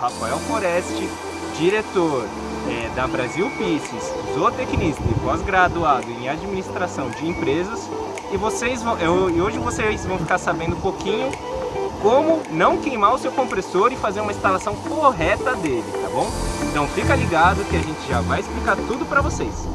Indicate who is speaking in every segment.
Speaker 1: Rafael Foreste, diretor é, da Brasil Pisces, zootecnista e pós-graduado em administração de empresas. E, vocês vão, eu, e hoje vocês vão ficar sabendo um pouquinho como não queimar o seu compressor e fazer uma instalação correta dele, tá bom? Então fica ligado que a gente já vai explicar tudo para vocês.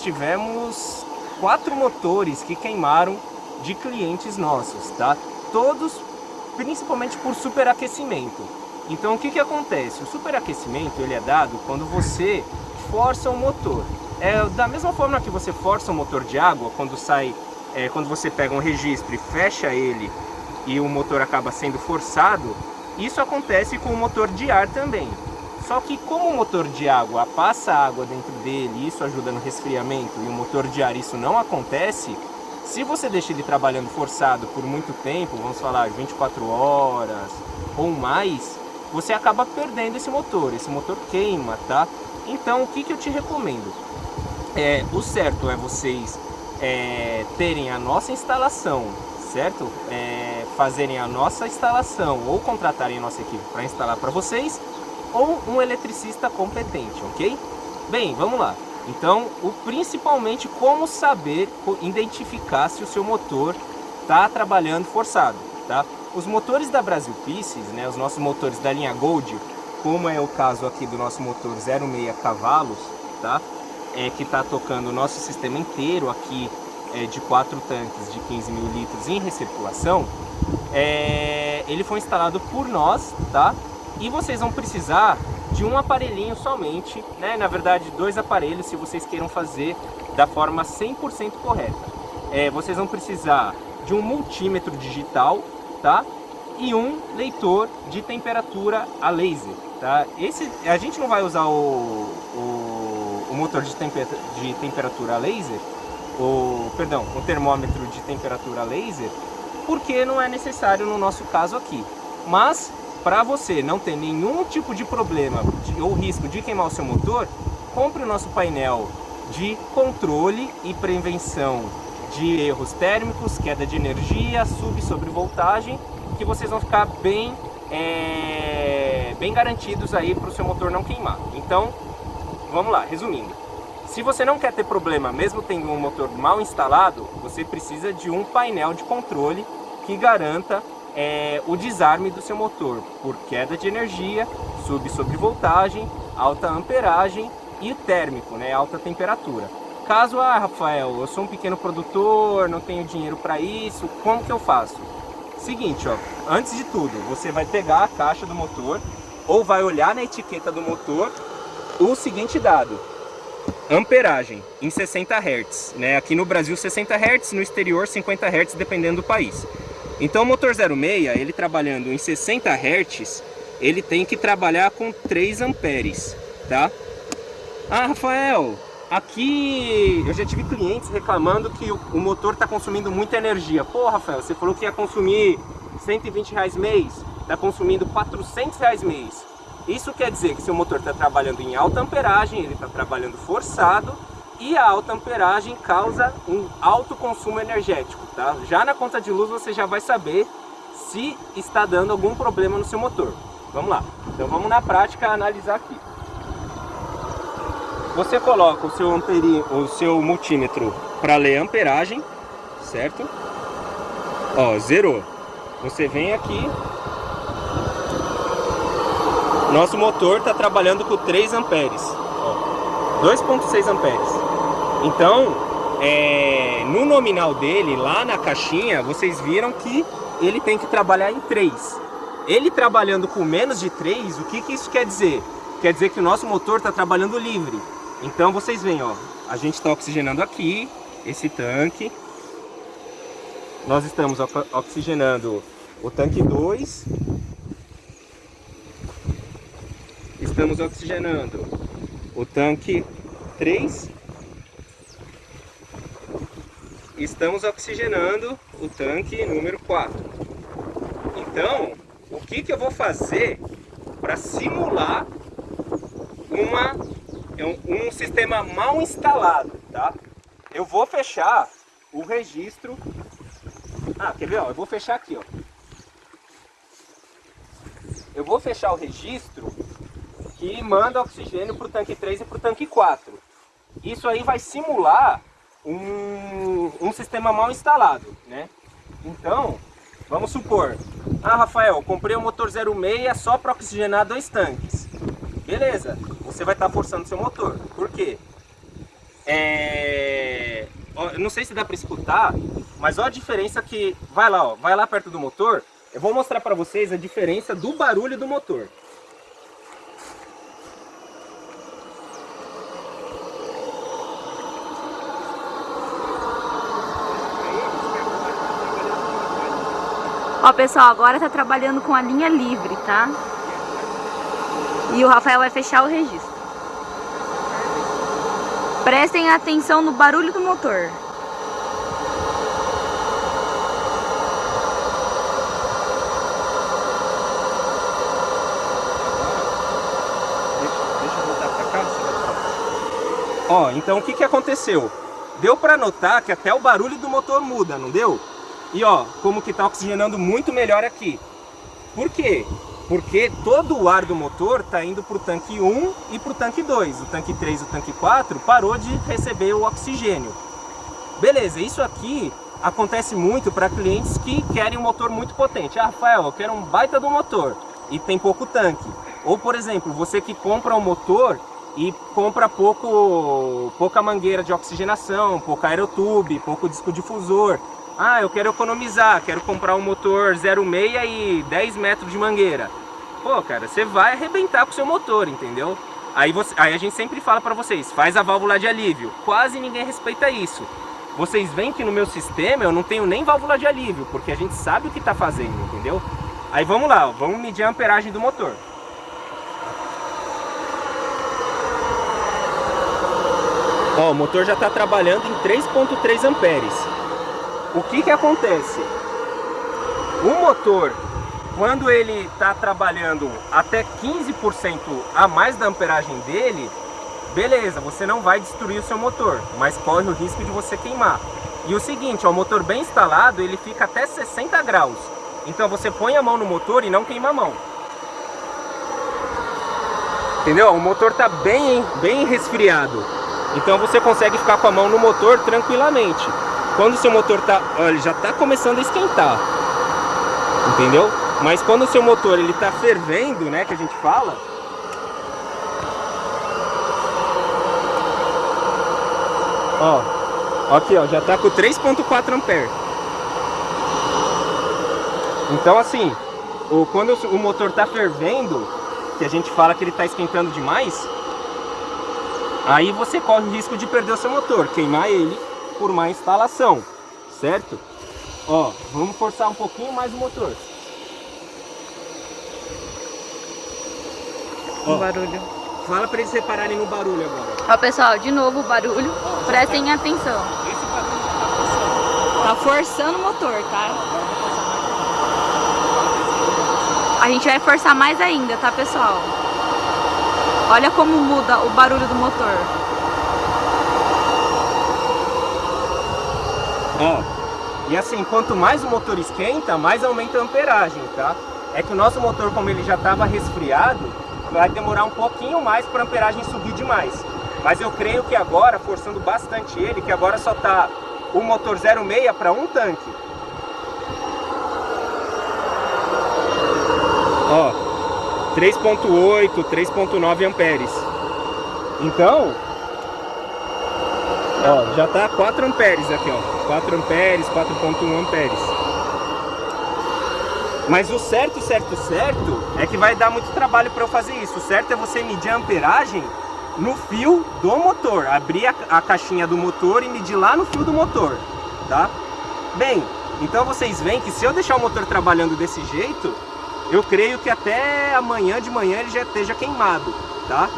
Speaker 1: Nós tivemos quatro motores que queimaram de clientes nossos, tá? Todos principalmente por superaquecimento. Então o que, que acontece? O superaquecimento ele é dado quando você força o motor. É da mesma forma que você força o motor de água, quando sai, é, quando você pega um registro e fecha ele e o motor acaba sendo forçado, isso acontece com o motor de ar também. Só que como o motor de água passa água dentro dele e isso ajuda no resfriamento e o motor de ar isso não acontece, se você deixa ele trabalhando forçado por muito tempo, vamos falar 24 horas ou mais, você acaba perdendo esse motor, esse motor queima, tá? Então o que, que eu te recomendo? É, o certo é vocês é, terem a nossa instalação, certo? É, fazerem a nossa instalação ou contratarem a nossa equipe para instalar para vocês ou um eletricista competente, ok? Bem, vamos lá. Então, o, principalmente como saber identificar se o seu motor está trabalhando forçado, tá? Os motores da Brasil Pieces, né, os nossos motores da linha Gold, como é o caso aqui do nosso motor 06 cavalos, tá? É, que está tocando o nosso sistema inteiro aqui é, de quatro tanques de 15 mil litros em recirculação, é, ele foi instalado por nós, tá? E vocês vão precisar de um aparelhinho somente, né? na verdade dois aparelhos se vocês queiram fazer da forma 100% correta. É, vocês vão precisar de um multímetro digital tá? e um leitor de temperatura a laser. Tá? Esse, a gente não vai usar o, o, o motor de, temper, de temperatura a laser, o, perdão, o termômetro de temperatura a laser, porque não é necessário no nosso caso aqui. Mas para você não ter nenhum tipo de problema de, ou risco de queimar o seu motor, compre o nosso painel de controle e prevenção de erros térmicos, queda de energia, sub e sobrevoltagem, que vocês vão ficar bem, é, bem garantidos aí para o seu motor não queimar. Então, vamos lá, resumindo. Se você não quer ter problema, mesmo tendo um motor mal instalado, você precisa de um painel de controle que garanta é, o desarme do seu motor por queda de energia, sub sobre voltagem, alta amperagem e térmico, né, alta temperatura. Caso, ah, Rafael, eu sou um pequeno produtor, não tenho dinheiro para isso, como que eu faço? Seguinte, ó, antes de tudo, você vai pegar a caixa do motor ou vai olhar na etiqueta do motor o seguinte dado, amperagem em 60 Hz, né? Aqui no Brasil 60 Hz, no exterior 50 Hz, dependendo do país. Então o motor 06, ele trabalhando em 60 Hz, ele tem que trabalhar com 3 amperes, tá? Ah, Rafael, aqui eu já tive clientes reclamando que o, motor está consumindo muita energia. Pô, Rafael, você falou que ia consumir 120 reais mês, está consumindo 400 reais mês. Isso quer dizer que seu motor está trabalhando em alta amperagem, ele está trabalhando forçado e a alta amperagem causa um alto consumo energético, tá? Já na conta de luz você já vai saber se está dando algum problema no seu motor. Vamos lá, então vamos na prática analisar aqui. Você coloca o seu, amperi, o seu multímetro para ler a amperagem, certo? Ó, zerou. Você vem aqui, nosso motor está trabalhando com 3 amperes, 2.6 amperes. Então, é, no nominal dele, lá na caixinha, vocês viram que ele tem que trabalhar em 3. Ele trabalhando com menos de 3, o que, que isso quer dizer? Quer dizer que o nosso motor está trabalhando livre. Então vocês veem, ó, a gente está oxigenando aqui, esse tanque. Nós estamos oxigenando o tanque 2. Estamos oxigenando o tanque 3. Estamos oxigenando o tanque número 4. Então, o que, que eu vou fazer para simular uma, um, um sistema mal instalado, tá? Eu vou fechar o registro... Ah, quer ver? Ó, eu vou fechar aqui, ó. Eu vou fechar o registro que manda oxigênio para o tanque 3 e para o tanque 4. Isso aí vai simular um, um sistema mal instalado, né? Então, vamos supor, ah Rafael, comprei um motor 06 só para oxigenar dois tanques. Beleza, você vai estar tá forçando seu motor. Por quê? É... Eu não sei se dá para escutar, mas olha a diferença que... Vai lá, ó, vai lá perto do motor. Eu vou mostrar para vocês a diferença do barulho do motor.
Speaker 2: Pessoal, agora tá trabalhando com a linha livre, tá? E o Rafael vai fechar o registro. Prestem atenção no barulho do motor.
Speaker 1: Ó, então o que que aconteceu? Deu para notar que até o barulho do motor muda, não deu? E ó, como que tá oxigenando muito melhor aqui. Por quê? Porque todo o ar do motor está indo para o tanque 1 e para o tanque 2. O tanque 3 e o tanque 4 parou de receber o oxigênio. Beleza, isso aqui acontece muito para clientes que querem um motor muito potente. Ah, Rafael, eu quero um baita do motor e tem pouco tanque. Ou, por exemplo, você que compra um motor e compra pouco, pouca mangueira de oxigenação, pouco aerotube, pouco disco difusor. Ah, eu quero economizar, quero comprar um motor 06 e 10 metros de mangueira. Pô, cara, você vai arrebentar com o seu motor, entendeu? Aí, você, aí a gente sempre fala para vocês, faz a válvula de alívio. Quase ninguém respeita isso. Vocês veem que no meu sistema eu não tenho nem válvula de alívio, porque a gente sabe o que está fazendo, entendeu? Aí vamos lá, vamos medir a amperagem do motor. Ó, o motor já está trabalhando em 3.3 amperes o que que acontece? O motor, quando ele está trabalhando até 15% a mais da amperagem dele, beleza, você não vai destruir o seu motor, mas corre o risco de você queimar. E o seguinte, ó, o motor bem instalado, ele fica até 60 graus. Então você põe a mão no motor e não queima a mão. Entendeu? O motor está bem, bem resfriado. Então você consegue ficar com a mão no motor tranquilamente. Quando o seu motor tá, ele já está começando a esquentar, entendeu? Mas quando o seu motor ele está fervendo, né, que a gente fala, ó, aqui ó, já está com 3.4 ampere. Então assim, o, quando o motor está fervendo, que a gente fala que ele está esquentando demais, aí você corre o risco de perder o seu motor, queimar ele por má instalação, certo? Ó, vamos forçar um pouquinho mais o motor.
Speaker 2: Ó, o barulho.
Speaker 1: Fala para eles repararem no barulho agora.
Speaker 2: Ó, pessoal, de novo o barulho. Ó, Prestem tá... atenção.
Speaker 1: Esse barulho já tá forçando.
Speaker 2: Tá forçando o motor, tá? A gente vai forçar mais ainda, tá, pessoal? Olha como muda o barulho do motor.
Speaker 1: Ó, e assim, quanto mais o motor esquenta, mais aumenta a amperagem, tá? É que o nosso motor, como ele já estava resfriado, vai demorar um pouquinho mais para a amperagem subir demais. Mas eu creio que agora, forçando bastante ele, que agora só tá o motor 0,6 para um tanque. Ó, 3.8, 3.9 amperes. Então, Ó, já tá 4 amperes aqui, ó. 4 amperes, 4.1 amperes. Mas o certo, certo, certo é que vai dar muito trabalho para eu fazer isso. O certo é você medir a amperagem no fio do motor. Abrir a, a caixinha do motor e medir lá no fio do motor, tá? Bem, então vocês veem que se eu deixar o motor trabalhando desse jeito, eu creio que até amanhã de manhã ele já esteja queimado, tá?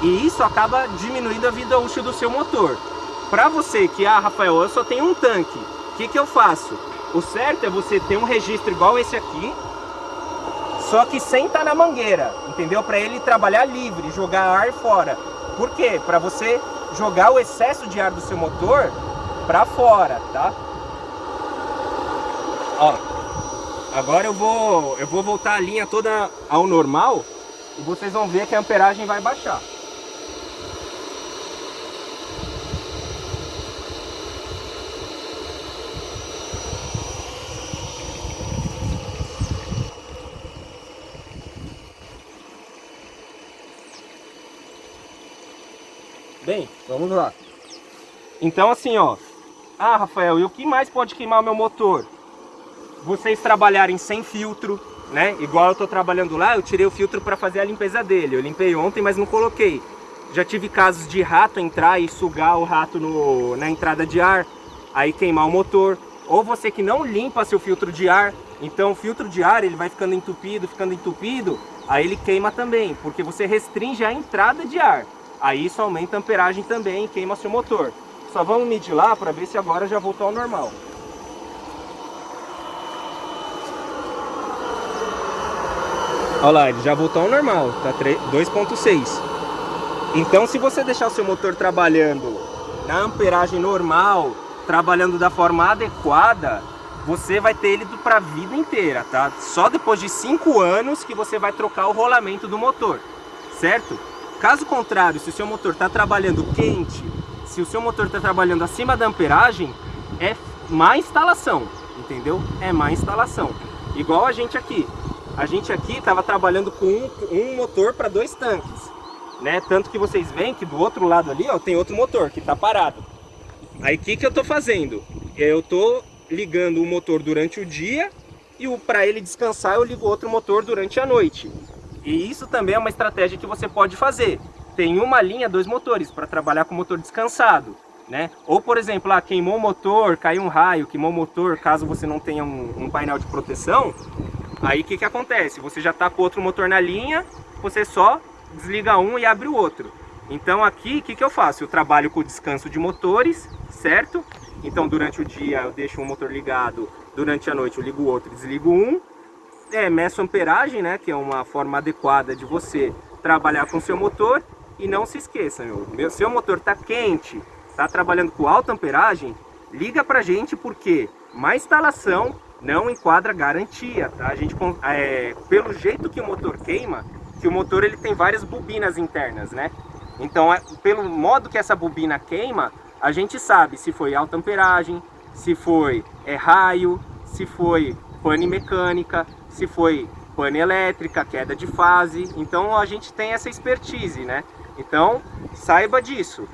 Speaker 1: E isso acaba diminuindo a vida útil do seu motor. Para você que, ah, Rafael, eu só tenho um tanque, o que, que eu faço? O certo é você ter um registro igual esse aqui, só que sem estar tá na mangueira, entendeu? Para ele trabalhar livre, jogar ar fora. Por quê? Para você jogar o excesso de ar do seu motor para fora, tá? Ó, agora eu vou, eu vou voltar a linha toda ao normal e vocês vão ver que a amperagem vai baixar. Bem, vamos lá. Então assim, ó. Ah, Rafael, e o que mais pode queimar o meu motor? Vocês trabalharem sem filtro, né? Igual eu tô trabalhando lá, eu tirei o filtro para fazer a limpeza dele. Eu limpei ontem, mas não coloquei. Já tive casos de rato entrar e sugar o rato no, na entrada de ar, aí queimar o motor. Ou você que não limpa seu filtro de ar, então o filtro de ar ele vai ficando entupido, ficando entupido, aí ele queima também, porque você restringe a entrada de ar. Aí isso aumenta a amperagem também e queima seu motor. Só vamos medir lá para ver se agora já voltou ao normal. Olha lá, ele já voltou ao normal, tá 2.6. Então se você deixar o seu motor trabalhando na amperagem normal, trabalhando da forma adequada, você vai ter ele para a vida inteira, tá? Só depois de 5 anos que você vai trocar o rolamento do motor, certo? Caso contrário, se o seu motor está trabalhando quente, se o seu motor está trabalhando acima da amperagem, é má instalação, entendeu? É má instalação. Igual a gente aqui. A gente aqui estava trabalhando com um, um motor para dois tanques, né? Tanto que vocês veem que do outro lado ali, ó, tem outro motor que está parado. Aí o que, que eu estou fazendo? Eu estou ligando o motor durante o dia e para ele descansar eu ligo outro motor durante a noite. E isso também é uma estratégia que você pode fazer. Tem uma linha, dois motores, para trabalhar com o motor descansado. Né? Ou, por exemplo, ah, queimou o motor, caiu um raio, queimou o motor, caso você não tenha um, um painel de proteção, aí o que, que acontece? Você já está com outro motor na linha, você só desliga um e abre o outro. Então aqui, o que, que eu faço? Eu trabalho com descanso de motores, certo? Então durante o dia eu deixo um motor ligado, durante a noite eu ligo o outro e desligo um, é, meço amperagem, né, que é uma forma adequada de você trabalhar com seu motor. E não se esqueça, meu, meu seu motor está quente, está trabalhando com alta amperagem, liga pra gente porque má instalação não enquadra garantia, tá? A gente, é, pelo jeito que o motor queima, que o motor ele tem várias bobinas internas, né? Então, é, pelo modo que essa bobina queima, a gente sabe se foi alta amperagem, se foi é, raio, se foi pane mecânica, se foi pane elétrica, queda de fase. Então a gente tem essa expertise, né? Então saiba disso.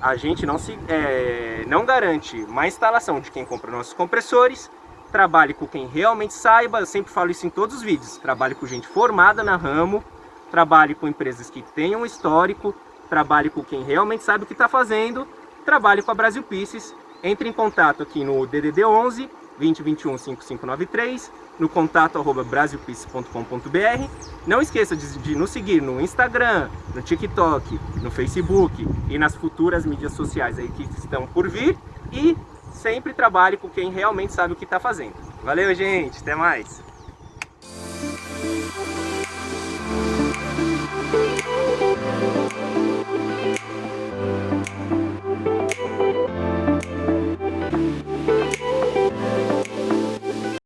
Speaker 1: A gente não, se, é, não garante má instalação de quem compra nossos compressores. Trabalhe com quem realmente saiba, eu sempre falo isso em todos os vídeos. Trabalhe com gente formada na ramo, trabalhe com empresas que tenham histórico, trabalhe com quem realmente sabe o que está fazendo, trabalhe com a Brasil Pieces. Entre em contato aqui no DDD 11 2021 5593, no contato arroba brasilpix.com.br. Não esqueça de, de, nos seguir no Instagram, no TikTok, no Facebook e nas futuras mídias sociais aí que estão por vir. E sempre trabalhe com quem realmente sabe o que está fazendo. Valeu, gente! Até mais!